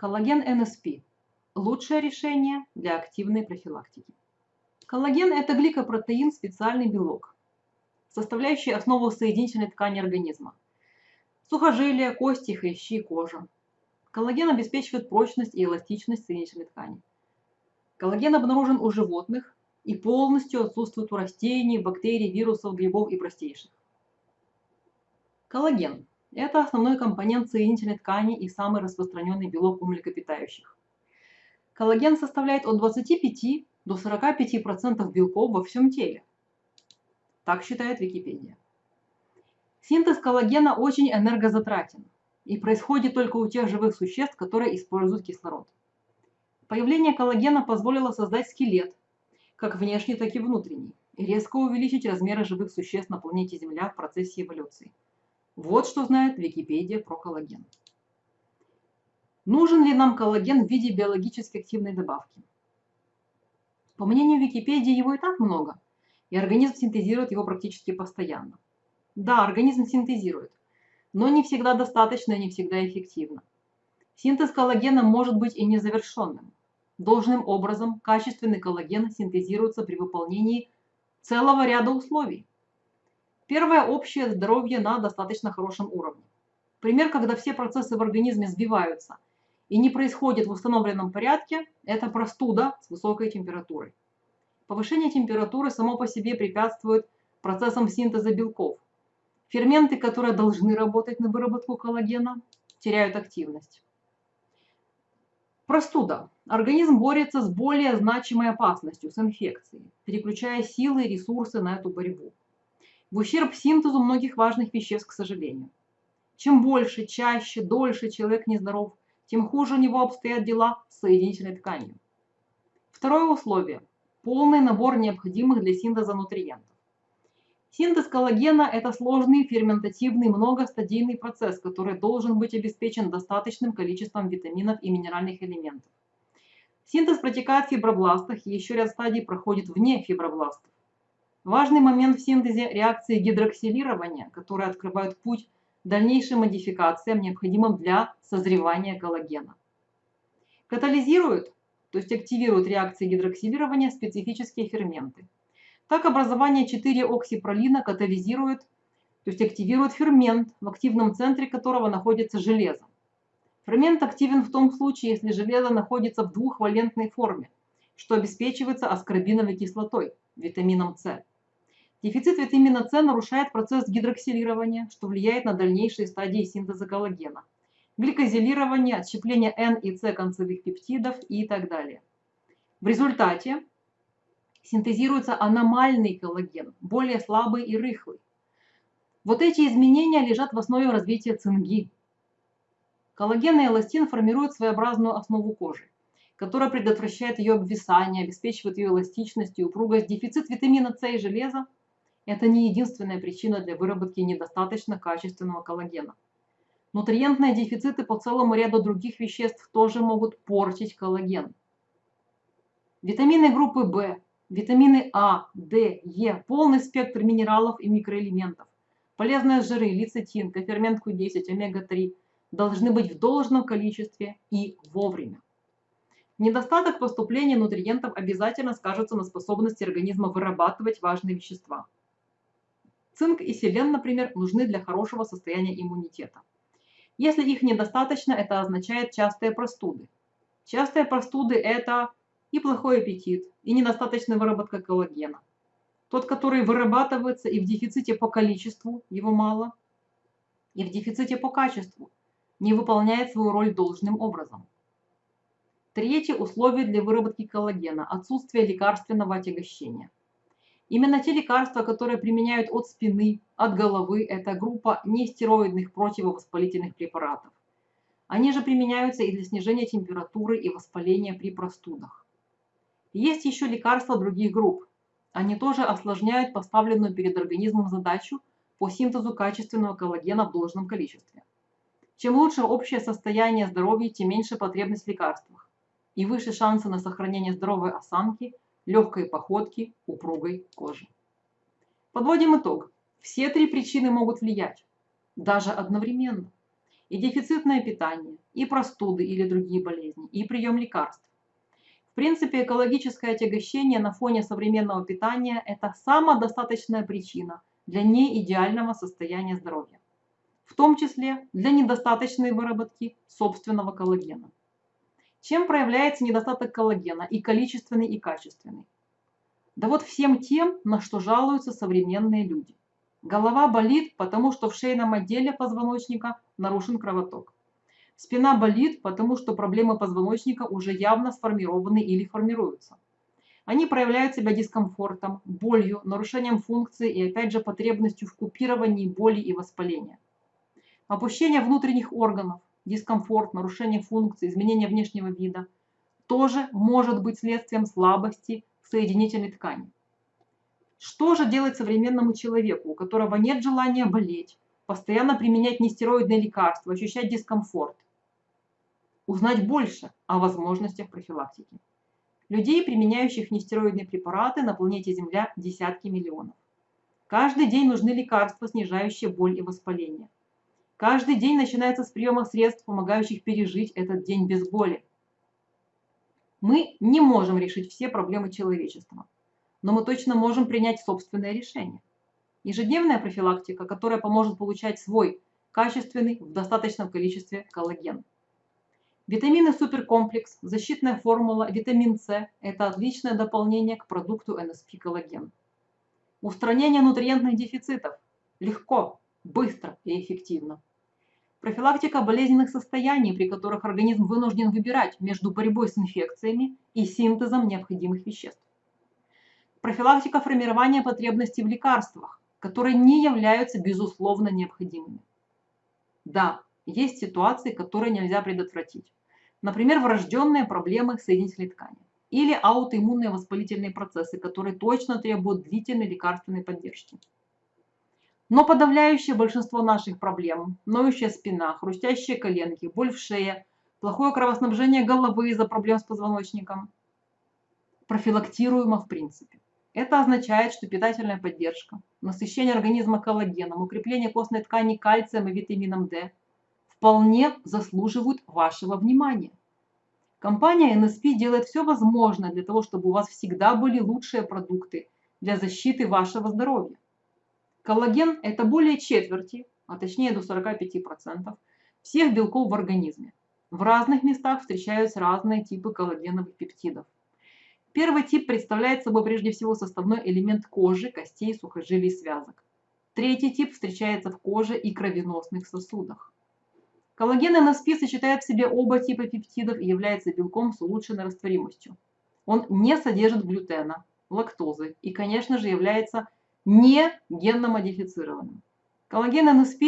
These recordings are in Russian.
Коллаген НСП – лучшее решение для активной профилактики. Коллаген – это гликопротеин, специальный белок, составляющий основу соединительной ткани организма. Сухожилия, кости, хрящи, кожа. Коллаген обеспечивает прочность и эластичность соединительной ткани. Коллаген обнаружен у животных и полностью отсутствует у растений, бактерий, вирусов, грибов и простейших. Коллаген – это основной компонент соединительной ткани и самый распространенный белок у млекопитающих. Коллаген составляет от 25 до 45% белков во всем теле. Так считает Википедия. Синтез коллагена очень энергозатратен и происходит только у тех живых существ, которые используют кислород. Появление коллагена позволило создать скелет, как внешний, так и внутренний, и резко увеличить размеры живых существ на планете Земля в процессе эволюции. Вот что знает Википедия про коллаген. Нужен ли нам коллаген в виде биологически активной добавки? По мнению Википедии, его и так много, и организм синтезирует его практически постоянно. Да, организм синтезирует, но не всегда достаточно и не всегда эффективно. Синтез коллагена может быть и незавершенным. Должным образом качественный коллаген синтезируется при выполнении целого ряда условий. Первое – общее здоровье на достаточно хорошем уровне. Пример, когда все процессы в организме сбиваются и не происходит в установленном порядке – это простуда с высокой температурой. Повышение температуры само по себе препятствует процессам синтеза белков. Ферменты, которые должны работать на выработку коллагена, теряют активность. Простуда. Организм борется с более значимой опасностью, с инфекцией, переключая силы и ресурсы на эту борьбу. В ущерб синтезу многих важных веществ, к сожалению. Чем больше, чаще, дольше человек нездоров, тем хуже у него обстоят дела с соединительной тканью. Второе условие – полный набор необходимых для синтеза нутриентов. Синтез коллагена – это сложный ферментативный многостадийный процесс, который должен быть обеспечен достаточным количеством витаминов и минеральных элементов. Синтез протекает в фибробластах и еще ряд стадий проходит вне фибробластов. Важный момент в синтезе – реакции гидроксилирования, которые открывают путь дальнейшим модификациям, необходимым для созревания коллагена. Катализируют, то есть активируют реакции гидроксилирования специфические ферменты – так образование 4-оксипролина катализирует, то есть активирует фермент, в активном центре которого находится железо. Фермент активен в том случае, если железо находится в двухвалентной форме, что обеспечивается аскорбиновой кислотой, витамином С. Дефицит витамина С нарушает процесс гидроксилирования, что влияет на дальнейшие стадии синтеза коллагена, гликозилирование, отщепление N и С концевых пептидов и так далее. В результате синтезируется аномальный коллаген, более слабый и рыхлый. Вот эти изменения лежат в основе развития цинги. Коллаген и эластин формируют своеобразную основу кожи, которая предотвращает ее обвисание, обеспечивает ее эластичность и упругость. Дефицит витамина С и железа – это не единственная причина для выработки недостаточно качественного коллагена. Нутриентные дефициты по целому ряду других веществ тоже могут портить коллаген. Витамины группы В, Витамины А, Д, Е, полный спектр минералов и микроэлементов. Полезные жиры, лецитин, кофермент Q10, омега-3 должны быть в должном количестве и вовремя. Недостаток поступления нутриентов обязательно скажется на способности организма вырабатывать важные вещества. Цинк и селен, например, нужны для хорошего состояния иммунитета. Если их недостаточно, это означает частые простуды. Частые простуды – это и плохой аппетит, и недостаточная выработка коллагена. Тот, который вырабатывается и в дефиците по количеству, его мало, и в дефиците по качеству, не выполняет свою роль должным образом. Третье условие для выработки коллагена – отсутствие лекарственного отягощения. Именно те лекарства, которые применяют от спины, от головы, это группа нестероидных противовоспалительных препаратов. Они же применяются и для снижения температуры и воспаления при простудах. Есть еще лекарства других групп. Они тоже осложняют поставленную перед организмом задачу по синтезу качественного коллагена в должном количестве. Чем лучше общее состояние здоровья, тем меньше потребность в лекарствах и выше шансы на сохранение здоровой осанки, легкой походки, упругой кожи. Подводим итог. Все три причины могут влиять, даже одновременно. и дефицитное питание, и простуды или другие болезни, и прием лекарств. В принципе, экологическое отягощение на фоне современного питания – это самодостаточная причина для неидеального состояния здоровья, в том числе для недостаточной выработки собственного коллагена. Чем проявляется недостаток коллагена и количественный, и качественный? Да вот всем тем, на что жалуются современные люди. Голова болит, потому что в шейном отделе позвоночника нарушен кровоток. Спина болит, потому что проблемы позвоночника уже явно сформированы или формируются. Они проявляют себя дискомфортом, болью, нарушением функции и опять же потребностью в купировании боли и воспаления. Опущение внутренних органов, дискомфорт, нарушение функции, изменение внешнего вида тоже может быть следствием слабости соединительной ткани. Что же делать современному человеку, у которого нет желания болеть, постоянно применять нестероидные лекарства, ощущать дискомфорт? Узнать больше о возможностях профилактики. Людей, применяющих нестероидные препараты, на планете Земля десятки миллионов. Каждый день нужны лекарства, снижающие боль и воспаление. Каждый день начинается с приема средств, помогающих пережить этот день без боли. Мы не можем решить все проблемы человечества, но мы точно можем принять собственное решение. Ежедневная профилактика, которая поможет получать свой качественный в достаточном количестве коллаген. Витамины суперкомплекс, защитная формула, витамин С – это отличное дополнение к продукту NSP коллаген. Устранение нутриентных дефицитов легко, быстро и эффективно. Профилактика болезненных состояний, при которых организм вынужден выбирать между борьбой с инфекциями и синтезом необходимых веществ. Профилактика формирования потребностей в лекарствах, которые не являются безусловно необходимыми. Да, есть ситуации, которые нельзя предотвратить. Например, врожденные проблемы соединительной ткани или аутоиммунные воспалительные процессы, которые точно требуют длительной лекарственной поддержки. Но подавляющее большинство наших проблем, ноющая спина, хрустящие коленки, боль в шее, плохое кровоснабжение головы из-за проблем с позвоночником, профилактируемо в принципе. Это означает, что питательная поддержка, насыщение организма коллагеном, укрепление костной ткани кальцием и витамином D вполне заслуживают вашего внимания. Компания NSP делает все возможное для того, чтобы у вас всегда были лучшие продукты для защиты вашего здоровья. Коллаген – это более четверти, а точнее до 45% всех белков в организме. В разных местах встречаются разные типы коллагеновых пептидов. Первый тип представляет собой прежде всего составной элемент кожи, костей, сухожилий, связок. Третий тип встречается в коже и кровеносных сосудах. Коллаген НСП сочетает в себе оба типа пептидов и является белком с улучшенной растворимостью. Он не содержит глютена, лактозы и, конечно же, является не генно-модифицированным. Коллаген НСП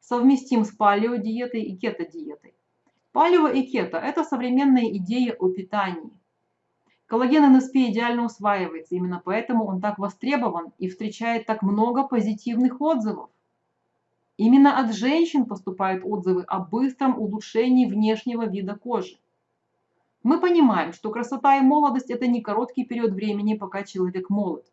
совместим с палеодиетой и кето-диетой. Палео и кето – это современные идеи о питании. Коллаген НСП идеально усваивается, именно поэтому он так востребован и встречает так много позитивных отзывов. Именно от женщин поступают отзывы о быстром улучшении внешнего вида кожи. Мы понимаем, что красота и молодость – это не короткий период времени, пока человек молод.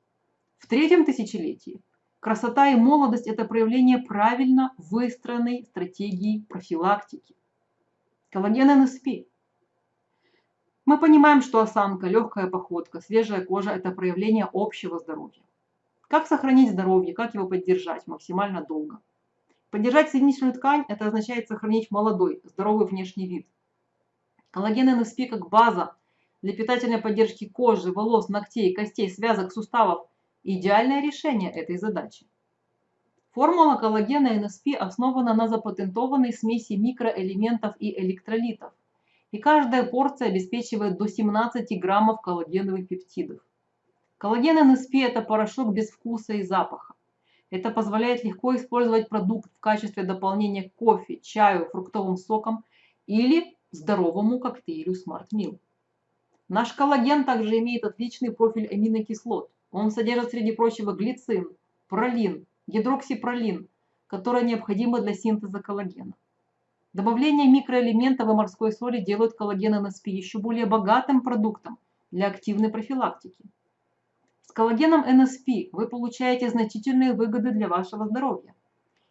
В третьем тысячелетии красота и молодость – это проявление правильно выстроенной стратегии профилактики. Коллаген НСП. Мы понимаем, что осанка, легкая походка, свежая кожа – это проявление общего здоровья. Как сохранить здоровье, как его поддержать максимально долго? Поддержать соединительную ткань – это означает сохранить молодой, здоровый внешний вид. Коллаген НСП как база для питательной поддержки кожи, волос, ногтей, костей, связок, суставов Идеальное решение этой задачи. Формула коллагена НСП основана на запатентованной смеси микроэлементов и электролитов, и каждая порция обеспечивает до 17 граммов коллагеновых пептидов. Коллаген НСП – это порошок без вкуса и запаха. Это позволяет легко использовать продукт в качестве дополнения к кофе, чаю, фруктовым сокам или здоровому коктейлю Smart Meal. Наш коллаген также имеет отличный профиль аминокислот – он содержит, среди прочего, глицин, пролин, гидроксипролин, которые необходимы для синтеза коллагена. Добавление микроэлементов и морской соли делают коллаген НСП еще более богатым продуктом для активной профилактики. С коллагеном НСП вы получаете значительные выгоды для вашего здоровья.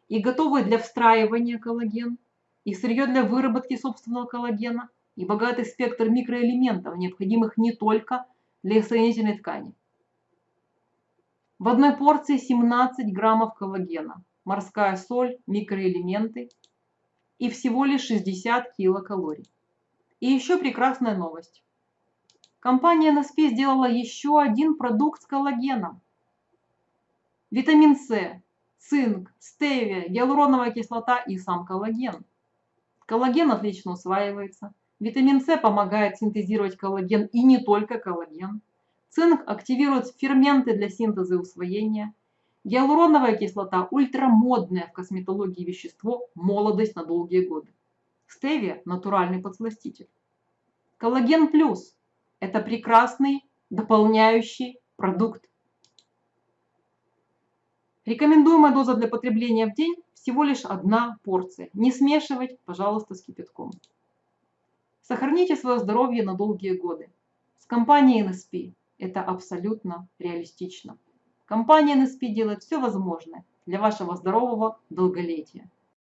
И готовый для встраивания коллаген и сырье для выработки собственного коллагена, и богатый спектр микроэлементов, необходимых не только для соединительной ткани. В одной порции 17 граммов коллагена, морская соль, микроэлементы и всего лишь 60 килокалорий. И еще прекрасная новость. Компания NSP сделала еще один продукт с коллагеном. Витамин С, цинк, стевия, гиалуроновая кислота и сам коллаген. Коллаген отлично усваивается. Витамин С помогает синтезировать коллаген и не только коллаген. Цинк активирует ферменты для синтеза и усвоения. Гиалуроновая кислота – ультрамодное в косметологии вещество, молодость на долгие годы. Стевия – натуральный подсластитель. Коллаген плюс – это прекрасный дополняющий продукт. Рекомендуемая доза для потребления в день всего лишь одна порция. Не смешивать, пожалуйста, с кипятком. Сохраните свое здоровье на долгие годы. С компанией NSP это абсолютно реалистично. Компания NSP делает все возможное для вашего здорового долголетия.